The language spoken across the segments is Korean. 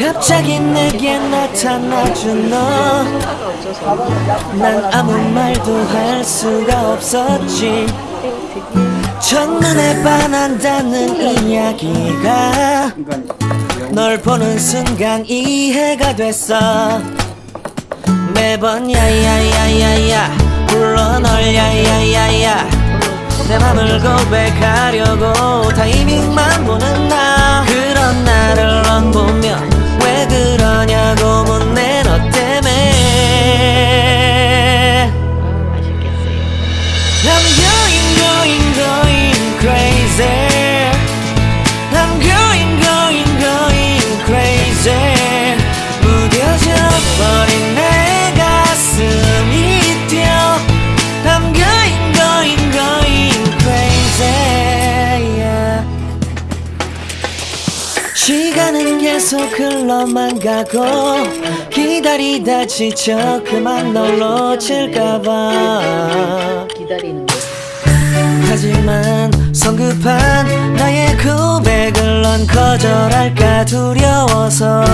갑자기 내게 나타나준 너. 난 아무 말도 할 수가 없었지. 첫눈에 반한다는 이야기가 널 보는 순간 이해가 됐어. 매번 야야야야야 불러 널 야야야야. 내 맘을 고백하려고 타이밍만 보는 나. 그런 나를 시간은 계속 흘러만 가고 기다리다 지쳐 그만 널 놓칠까봐. 기다리는 거. 하지만 성급한 나의 고백을 넌 거절할까 두려워서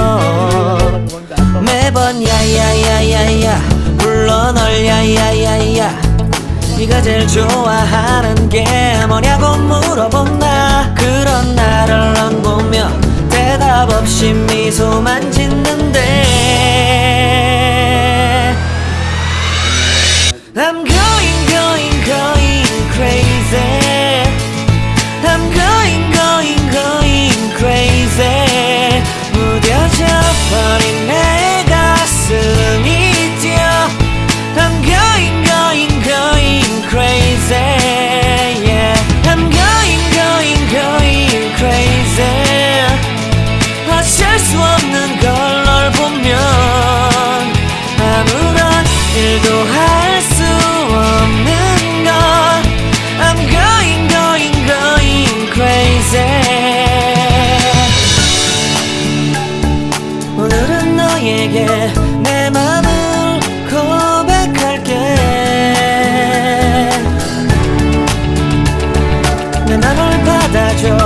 매번 야야야야야 불러 널 야야야야. 네가 제일 좋아하는 게 뭐냐고 물어본 나 그런 나를 넌 미소만 짓 너에게 내 맘을 고백할게. 내 맘을 받아줘